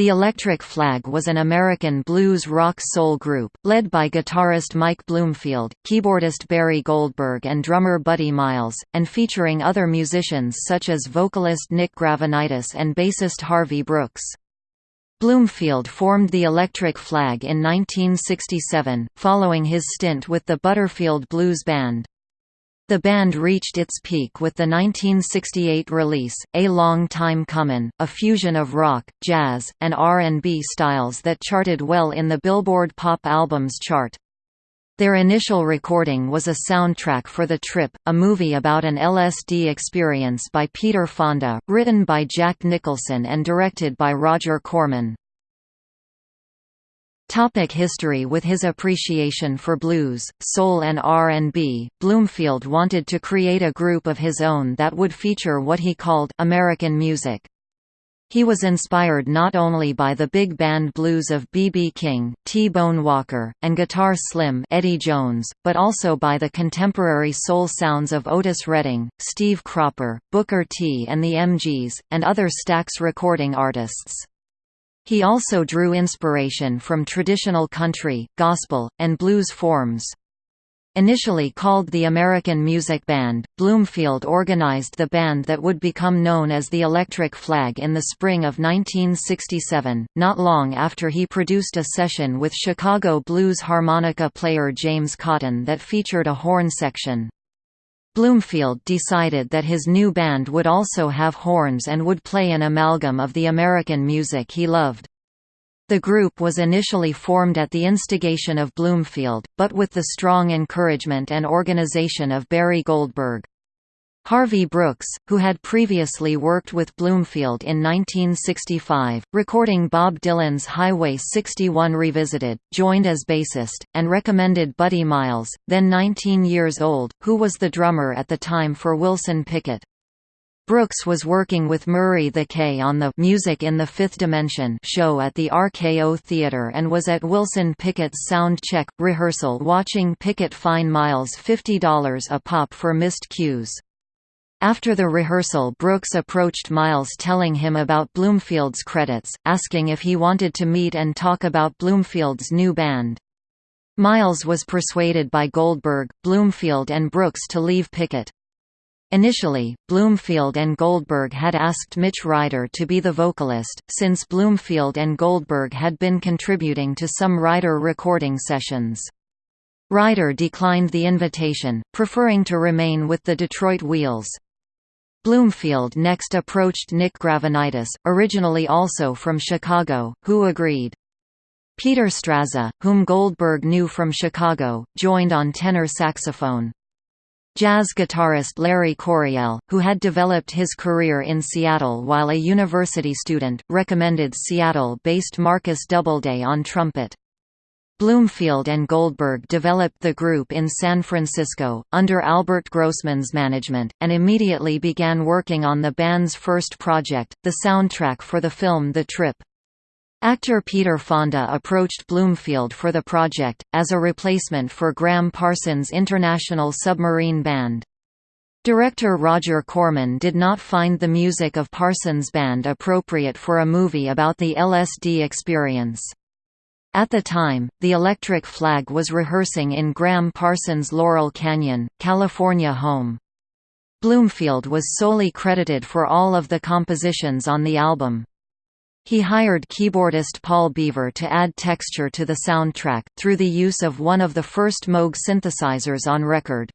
The Electric Flag was an American blues rock soul group, led by guitarist Mike Bloomfield, keyboardist Barry Goldberg and drummer Buddy Miles, and featuring other musicians such as vocalist Nick Gravenites and bassist Harvey Brooks. Bloomfield formed the Electric Flag in 1967, following his stint with the Butterfield Blues Band. The band reached its peak with the 1968 release, A Long Time Comin', a fusion of rock, jazz, and R&B styles that charted well in the Billboard Pop Albums chart. Their initial recording was a soundtrack for The Trip, a movie about an LSD experience by Peter Fonda, written by Jack Nicholson and directed by Roger Corman. Topic history With his appreciation for blues, soul and R&B, Bloomfield wanted to create a group of his own that would feature what he called «American music». He was inspired not only by the big band blues of B.B. King, T-Bone Walker, and Guitar Slim Eddie Jones, but also by the contemporary soul sounds of Otis Redding, Steve Cropper, Booker T and the MGs, and other Stax recording artists. He also drew inspiration from traditional country, gospel, and blues forms. Initially called the American Music Band, Bloomfield organized the band that would become known as the Electric Flag in the spring of 1967, not long after he produced a session with Chicago blues harmonica player James Cotton that featured a horn section. Bloomfield decided that his new band would also have horns and would play an amalgam of the American music he loved. The group was initially formed at the instigation of Bloomfield, but with the strong encouragement and organization of Barry Goldberg. Harvey Brooks, who had previously worked with Bloomfield in 1965, recording Bob Dylan's Highway 61 Revisited, joined as bassist, and recommended Buddy Miles, then 19 years old, who was the drummer at the time for Wilson Pickett. Brooks was working with Murray the K on the Music in the Fifth Dimension show at the RKO Theatre and was at Wilson Pickett's sound check, rehearsal watching Pickett fine Miles $50 a pop for missed cues. After the rehearsal Brooks approached Miles telling him about Bloomfield's credits, asking if he wanted to meet and talk about Bloomfield's new band. Miles was persuaded by Goldberg, Bloomfield and Brooks to leave Pickett. Initially, Bloomfield and Goldberg had asked Mitch Ryder to be the vocalist, since Bloomfield and Goldberg had been contributing to some Ryder recording sessions. Ryder declined the invitation, preferring to remain with the Detroit Wheels. Bloomfield next approached Nick Gravenites, originally also from Chicago, who agreed. Peter Strazza, whom Goldberg knew from Chicago, joined on tenor saxophone. Jazz guitarist Larry Coryell, who had developed his career in Seattle while a university student, recommended Seattle-based Marcus Doubleday on trumpet. Bloomfield and Goldberg developed the group in San Francisco, under Albert Grossman's management, and immediately began working on the band's first project, the soundtrack for the film The Trip. Actor Peter Fonda approached Bloomfield for the project, as a replacement for Gram Parsons' International Submarine Band. Director Roger Corman did not find the music of Parsons' band appropriate for a movie about the LSD experience. At the time, the Electric Flag was rehearsing in Gram Parsons' Laurel Canyon, California home. Bloomfield was solely credited for all of the compositions on the album. He hired keyboardist Paul Beaver to add texture to the soundtrack, through the use of one of the first Moog synthesizers on record.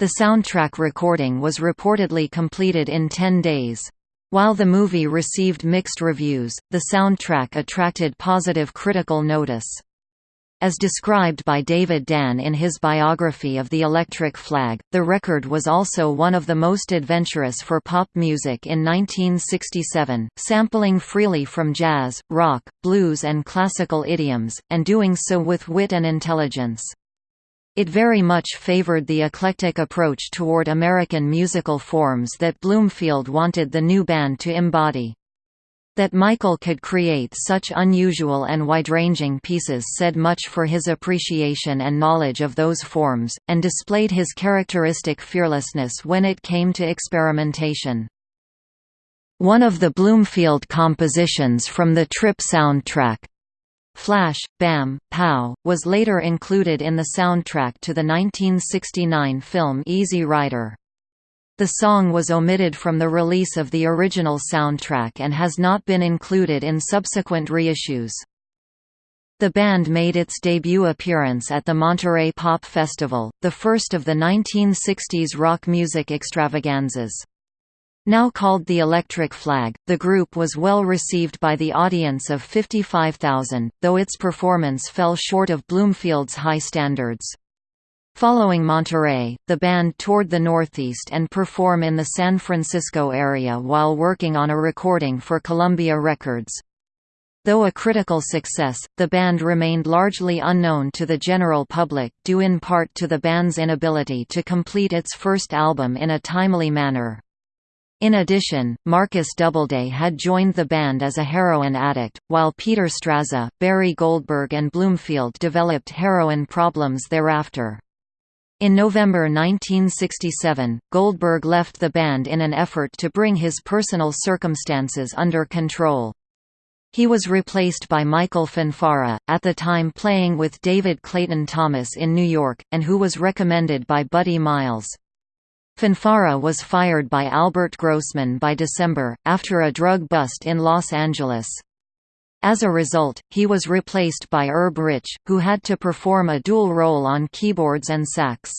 The soundtrack recording was reportedly completed in 10 days. While the movie received mixed reviews, the soundtrack attracted positive critical notice. As described by David Dann in his biography of the Electric Flag, the record was also one of the most adventurous for pop music in 1967, sampling freely from jazz, rock, blues and classical idioms, and doing so with wit and intelligence. It very much favored the eclectic approach toward American musical forms that Bloomfield wanted the new band to embody. That Michael could create such unusual and wide-ranging pieces said much for his appreciation and knowledge of those forms, and displayed his characteristic fearlessness when it came to experimentation. one of the Bloomfield compositions from the Trip soundtrack. Flash, Bam, Pow, was later included in the soundtrack to the 1969 film Easy Rider. The song was omitted from the release of the original soundtrack and has not been included in subsequent reissues. The band made its debut appearance at the Monterey Pop Festival, the first of the 1960s rock music extravaganzas. Now called the Electric Flag, the group was well received by the audience of 55,000, though its performance fell short of Bloomfield's high standards. Following Monterey, the band toured the Northeast and perform in the San Francisco area while working on a recording for Columbia Records. Though a critical success, the band remained largely unknown to the general public due in part to the band's inability to complete its first album in a timely manner. In addition, Marcus Doubleday had joined the band as a heroin addict, while Peter Strazza, Barry Goldberg and Bloomfield developed heroin problems thereafter. In November 1967, Goldberg left the band in an effort to bring his personal circumstances under control. He was replaced by Michael Fonfara, at the time playing with David Clayton Thomas in New York, and who was recommended by Buddy Miles. Fonfara was fired by Albert Grossman by December, after a drug bust in Los Angeles. As a result, he was replaced by Herb Rich, who had to perform a dual role on keyboards and sax.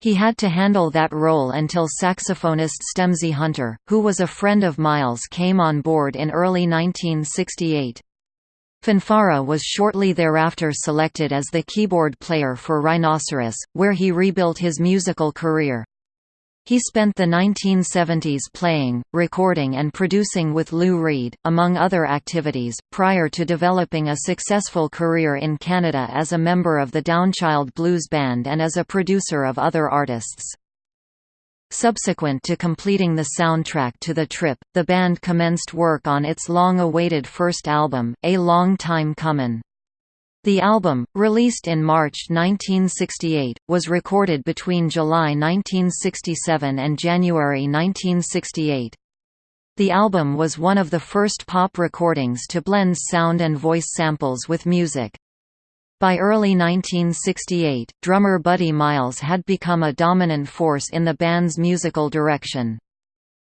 He had to handle that role until saxophonist Stemsy Hunter, who was a friend of Miles came on board in early 1968. Fonfara was shortly thereafter selected as the keyboard player for Rhinoceros, where he rebuilt his musical career. He spent the 1970s playing, recording and producing with Lou Reed, among other activities, prior to developing a successful career in Canada as a member of the Downchild Blues Band and as a producer of other artists. Subsequent to completing the soundtrack to the trip, the band commenced work on its long-awaited first album, A Long Time Comin'. The album, released in March 1968, was recorded between July 1967 and January 1968. The album was one of the first pop recordings to blend sound and voice samples with music. By early 1968, drummer Buddy Miles had become a dominant force in the band's musical direction.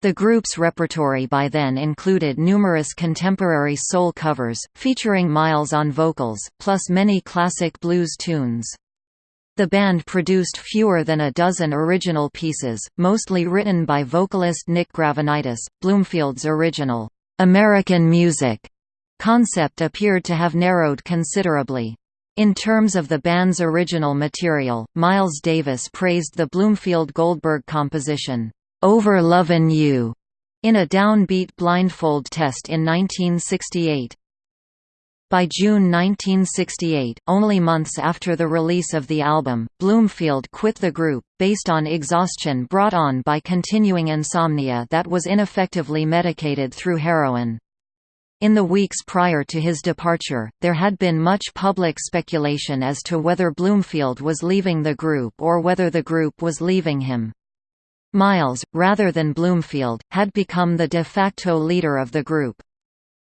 The group's repertory by then included numerous contemporary soul covers, featuring Miles on vocals, plus many classic blues tunes. The band produced fewer than a dozen original pieces, mostly written by vocalist Nick Gravenites. Bloomfield's original, American music concept appeared to have narrowed considerably. In terms of the band's original material, Miles Davis praised the Bloomfield Goldberg composition, over Lovin' You in a downbeat blindfold test in 1968. By June 1968, only months after the release of the album, Bloomfield quit the group, based on exhaustion brought on by continuing insomnia that was ineffectively medicated through heroin. In the weeks prior to his departure, there had been much public speculation as to whether Bloomfield was leaving the group or whether the group was leaving him. Miles, rather than Bloomfield, had become the de facto leader of the group.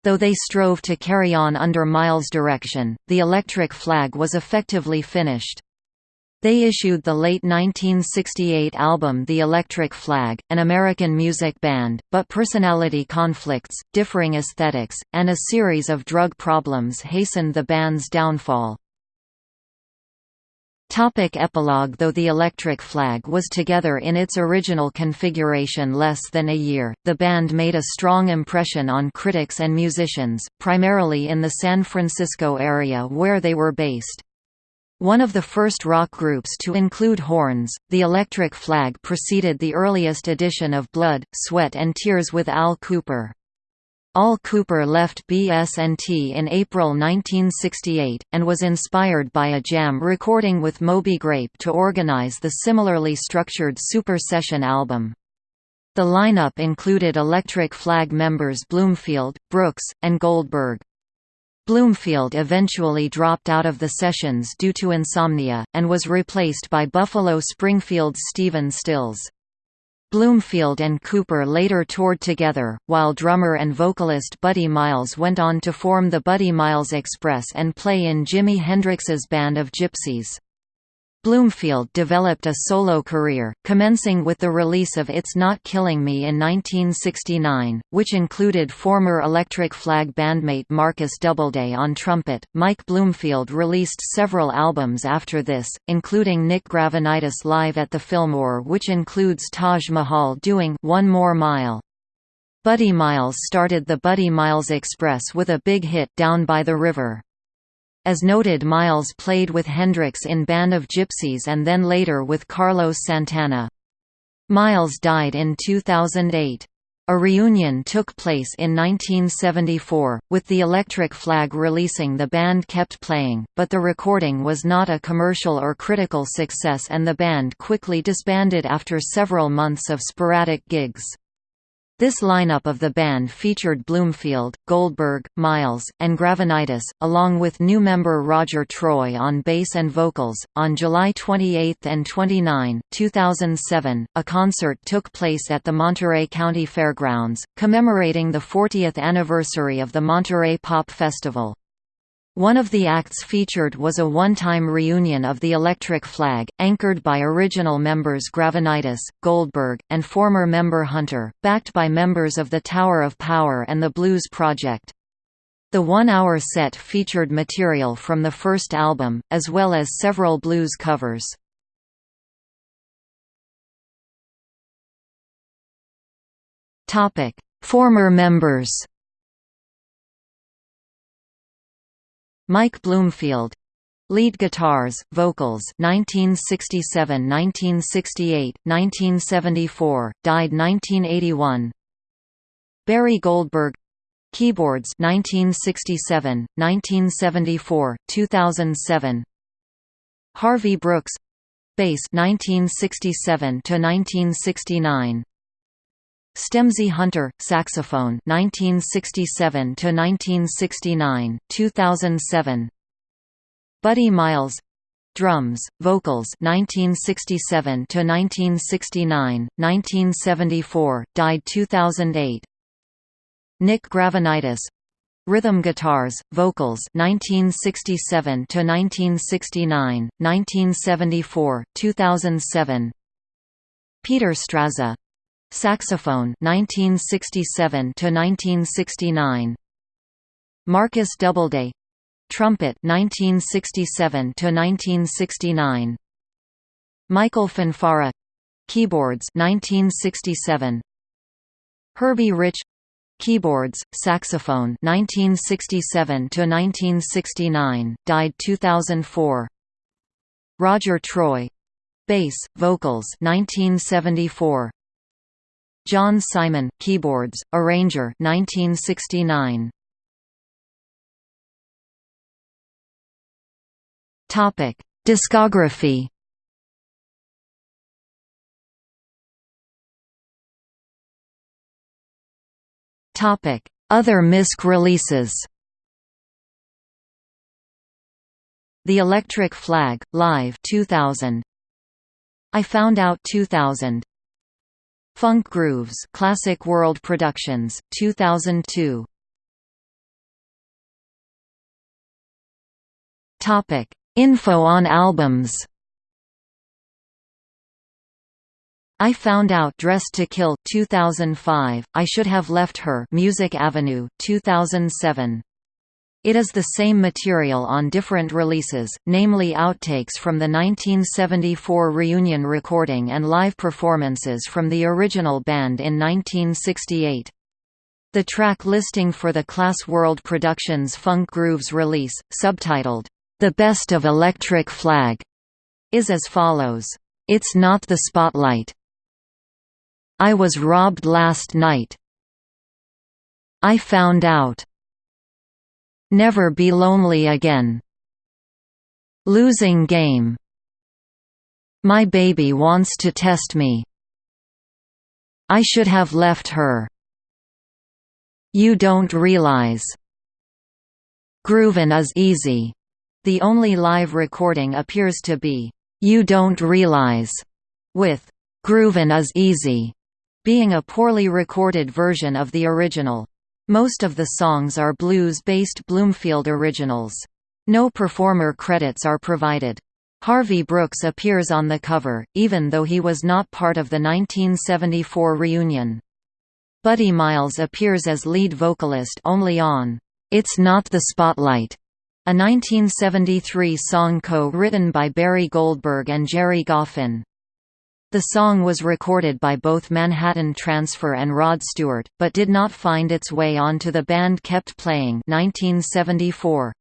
Though they strove to carry on under Miles' direction, the Electric Flag was effectively finished. They issued the late 1968 album The Electric Flag, an American music band, but personality conflicts, differing aesthetics, and a series of drug problems hastened the band's downfall. Topic epilogue Though the Electric Flag was together in its original configuration less than a year, the band made a strong impression on critics and musicians, primarily in the San Francisco area where they were based. One of the first rock groups to include horns, the Electric Flag preceded the earliest edition of Blood, Sweat and Tears with Al Kooper. Al Kooper left BS&T in April 1968, and was inspired by a jam recording with Moby Grape to organize the similarly structured Super Session album. The lineup included Electric Flag members Bloomfield, Brooks, and Goldberg. Bloomfield eventually dropped out of the sessions due to insomnia, and was replaced by Buffalo Springfield's Stephen Stills. Bloomfield and Kooper later toured together, while drummer and vocalist Buddy Miles went on to form the Buddy Miles Express and play in Jimi Hendrix's Band of Gypsys. Bloomfield developed a solo career, commencing with the release of It's Not Killing Me in 1969, which included former Electric Flag bandmate Marcus Doubleday on trumpet. Mike Bloomfield released several albums after this, including Nick Gravenites Live at the Fillmore, which includes Taj Mahal doing One More Mile. Buddy Miles started the Buddy Miles Express with a big hit Down by the River. As noted Miles played with Hendrix in Band of Gypsys and then later with Carlos Santana. Miles died in 2008. A reunion took place in 1974, with the Electric Flag releasing The Band Kept Playing, but the recording was not a commercial or critical success and the band quickly disbanded after several months of sporadic gigs. This lineup of the band featured Bloomfield, Goldberg, Miles, and Gravenites, along with new member Roger Troy on bass and vocals. On July 28 and 29, 2007, a concert took place at the Monterey County Fairgrounds, commemorating the 40th anniversary of the Monterey Pop Festival. One of the acts featured was a one-time reunion of the Electric Flag, anchored by original members Gravenites, Goldberg, and former member Hunter, backed by members of the Tower of Power and the Blues Project. The one-hour set featured material from the first album, as well as several blues covers. Former members Mike Bloomfield. Lead guitars, vocals 1967 1968, 1974, died 1981 Barry Goldberg. Keyboards 1967, 1974, 2007 Harvey Brooks. Bass 1967 to 1969 Stemsy Hunter, saxophone 1967 to 1969, 2007. Buddy Miles drums, vocals 1967 to 1969, 1974, died 2008. Nick Gravenites rhythm guitars, vocals 1967 to 1969, 1974, 2007. Peter Strazza Saxophone 1967 to 1969 Marcus Doubleday. Trumpet 1967 to 1969 Michael Fonfara. Keyboards 1967 Herbie Rich. Keyboards, saxophone 1967 to 1969, died 2004 Roger Troy. Bass, vocals 1974 John Simon, keyboards, arranger 1969. Topic: Discography. Topic: Other MISC releases. The Electric Flag, Live 2000. I Found Out 2000 Funk Grooves Classic World Productions, 2002. Topic: Info on albums. I Found Out Dressed to Kill 2005, I Should Have Left Her Music Avenue 2007 it is the same material on different releases, namely outtakes from the 1974 reunion recording and live performances from the original band in 1968. The track listing for the Class World Productions Funk Grooves release, subtitled, The Best of Electric Flag, is as follows. It's Not the Spotlight. I was robbed last night. I found out. Never Be Lonely Again. Losing Game. My Baby Wants to Test Me. I Should Have Left Her. You Don't Realize. Groovin' is Easy. The only live recording appears to be, You Don't Realize, with Groovin' is Easy. being a poorly recorded version of the original. Most of the songs are blues-based Bloomfield originals. No performer credits are provided. Harvey Brooks appears on the cover, even though he was not part of the 1974 reunion. Buddy Miles appears as lead vocalist only on It's Not the Spotlight, a 1973 song co-written by Barry Goldberg and Gerry Goffin. The song was recorded by both Manhattan Transfer and Rod Stewart, but did not find its way onto the Band Kept Playing 1974.